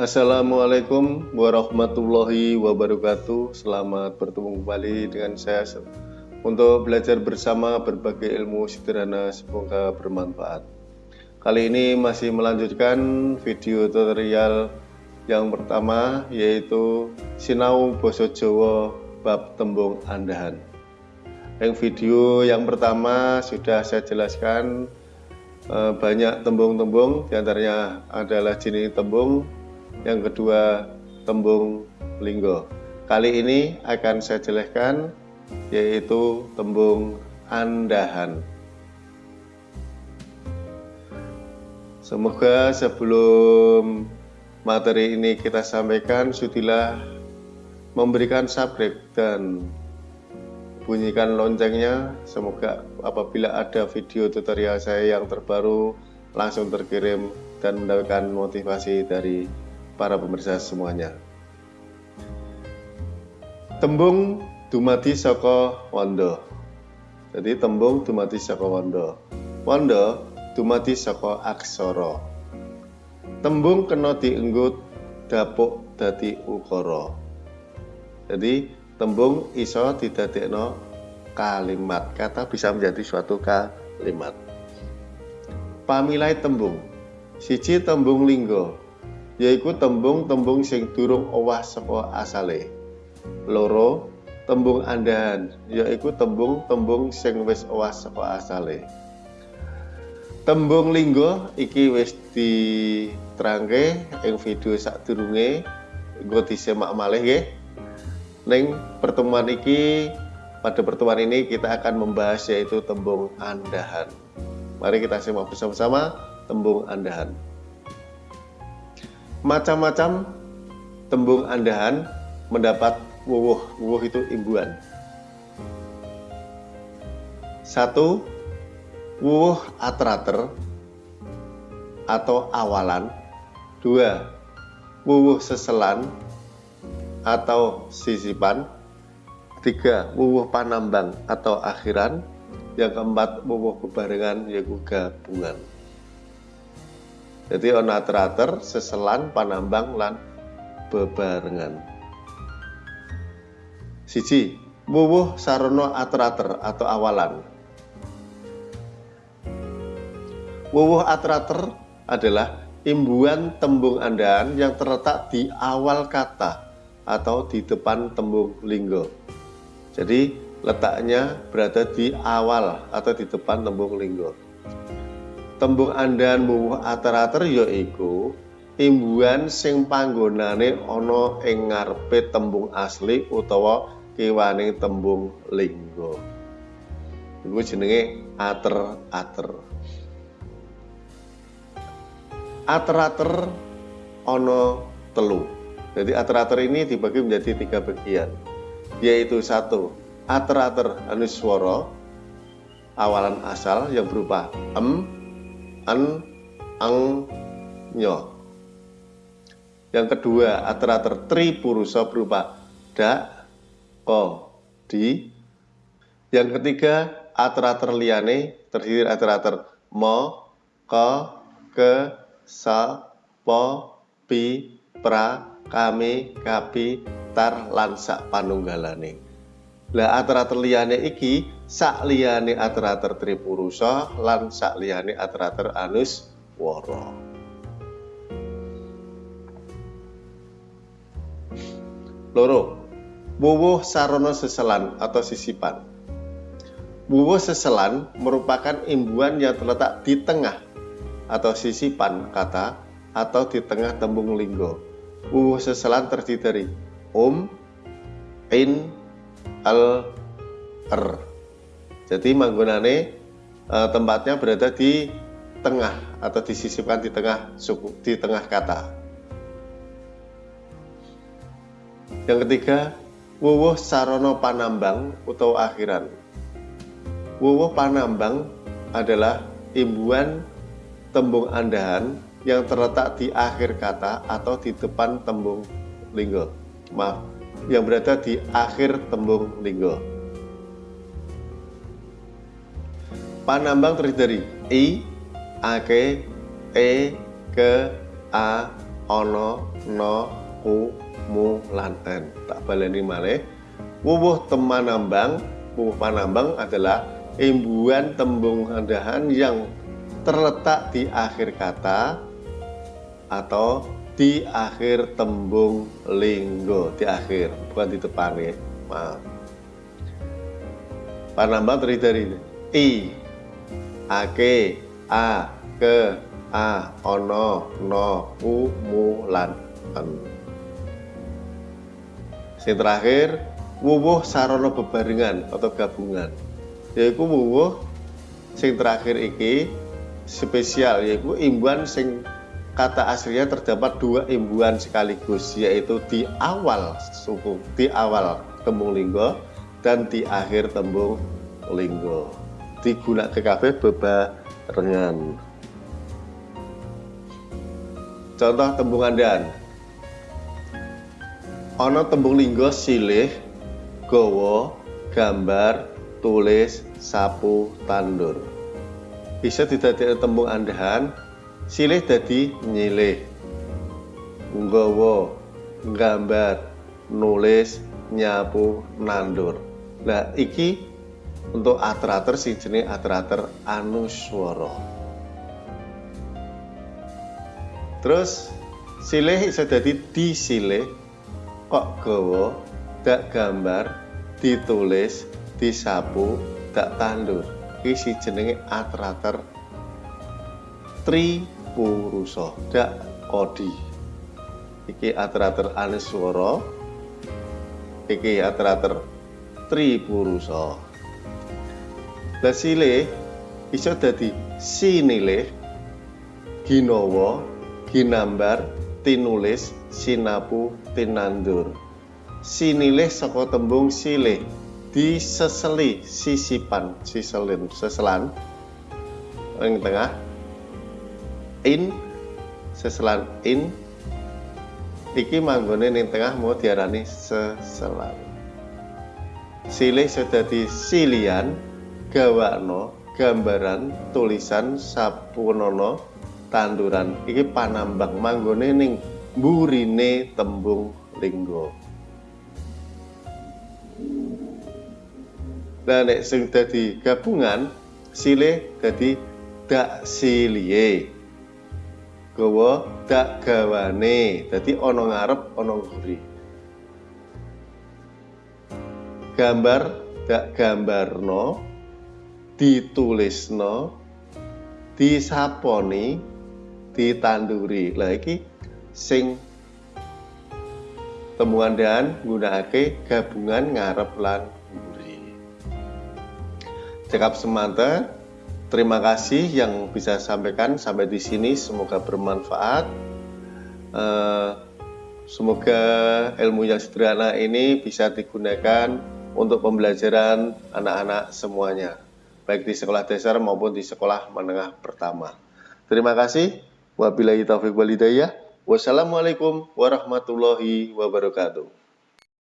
Assalamualaikum warahmatullahi wabarakatuh. Selamat bertemu kembali dengan saya Untuk belajar bersama berbagai ilmu sederhana. Semoga bermanfaat. Kali ini masih melanjutkan video tutorial yang pertama Yaitu Sinau Boso Jowo Bab Tembung Andahan. Yang video yang pertama sudah saya jelaskan eh, banyak tembung-tembung di antaranya adalah jenis tembung yang kedua tembung linggo. Kali ini akan saya jelaskan yaitu tembung andahan. Semoga sebelum materi ini kita sampaikan sudilah memberikan subscribe dan bunyikan loncengnya semoga apabila ada video tutorial saya yang terbaru langsung terkirim dan mendapatkan motivasi dari para pemirsa semuanya. Tembung dumati saka wanda. Jadi tembung dumati saka wanda. Wanda dumati saka aksara. Tembung kena dienggut dapuk dadi ukara. Jadi tembung iso didadekno kalimat. Kata bisa menjadi suatu kalimat. Pamilai tembung. Siji tembung linggo yaiku tembung-tembung sing durung owah saka asale. Loro, tembung andahan yaiku tembung-tembung sing wis owah saka asale. Tembung linggo iki wis diterangke ing video sadurunge engko disemak malih nggih. Ning pertemuan iki pada pertemuan ini kita akan membahas yaitu tembung andahan. Mari kita simak bersama-sama tembung andahan macam-macam tembung andahan mendapat wuwuh. Wuwuh itu imbuan. Satu, wuwuh atrater atau awalan. Dua, wuwuh seselan atau sisipan. Tiga, wuwuh panambang atau akhiran. Yang keempat, wuwuh bebarengan yaitu gabungan. Jadi ana terater, seselan, panambang lan bebarengan. Siji, wuwuh sarana atrater atau awalan. Wuwuh atrater adalah imbuan tembung andahan yang terletak di awal kata atau di depan tembung linggo. Jadi letaknya berada di awal atau di depan tembung linggo tembung andahan muwuh ater-ater yaiku imbuhan sing panggonane ana ing ngarepe tembung asli utawa kiwaning tembung lingga. Iku jenenge ater-ater. Ater-ater ana telu. Jadi ater-ater ini dibagi menjadi tiga bagian. Yaitu satu, ater-ater anuswara awalan asal yang berupa em, an ang nyo. Yang kedua ater-ater tri purusa berupa da ko di. Yang ketiga ater-ater liane terdiri ater-ater mo ko ke sa po pi pra kami kapi tar lansak panunggalane lah ater-ater liane iki sak liyane ater-ater tripurusa lan sak liyane ater-ater anus wara. Loro, wuwuh sarana seselan atau sisipan. Wuwuh seselan merupakan imbuhan yang terletak di tengah atau sisipan kata atau di tengah tembung linggo. Wuwuh seselan terdiri dari um, in, al, er jadi manggonane e, tempatnya berada di tengah atau disisipkan di tengah suku di tengah kata. Yang ketiga, wuwuh sarono panambang atau akhiran. Wuwuh panambang adalah imbuan tembung andahan yang terletak di akhir kata atau di depan tembung linggo. Maaf, yang berada di akhir tembung linggo. Panambang terdiri dari i, ake, e, ke, a, ono no ku mu lan en tak baleni malih. Wuwuh temanambang. Wuwuh panambang adalah imbuhan tembung andahan yang terletak di akhir kata atau di akhir tembung linggo di akhir bukan di depan ya. Maaf. Panambang terdiri dari i ake a ke a ono no u mu lan en yang terakhir wuwuh sarono bebarengan atau gabungan. Yaitu wuwuh sing terakhir iki spesial yaitu imbuhan sing kata aslinya terdapat dua imbuhan sekaligus yaitu di awal suku di awal tembung linggo dan di akhir tembung linggo. Digunakan kabeh bebarengan. Contoh tembung andan ono tembung linggo silih gowo gambar tulis sapu tandur. Bisa didadekake tembung andahan silih dadi nyilih. Nggawa gambar nulis nyapu nandur. Nah iki untuk ater-ater sing jenenge ater-ater anuswara. Terus silih bisa dadi disilih. Kok gawa dak gambar ditulis disapu dak tandur. Iki si jenenge ater-ater tri purusa dak kodi iki ater-ater aneswara iki ater-ater tri purusa lah sile iso dadi sinilih ginawa ginambar tinulis sinapu tinandur. Sinilih saka tembung silih diseseli sisipan siselin seselan. Yang tengah in seselan in iki manggone ning tengah mau diarani seselan. Silih sedadi silian gawakno gambaran tulisan sapunono tanduran. Iki panambang manggone ning burine tembung linggo Nah, nek sing dadi gabungan silih dadi dak silie gawa dak gawane. Dadi ana ngarep ana nguri. Gambar dak gambarno ditulisno disaponi ditanduri. Lah iki sing temuan dan nggunakake gabungan ngarep lan nguri. Cekap semata Terima kasih yang bisa sampaikan sampai di sini. Semoga bermanfaat. Uh, semoga ilmu yang sederhana ini bisa digunakan untuk pembelajaran anak-anak semuanya, baik di sekolah dasar maupun di sekolah menengah pertama. Terima kasih. Wabillahi taufiq walhidayah. Wassalamualaikum warahmatullahi wabarakatuh.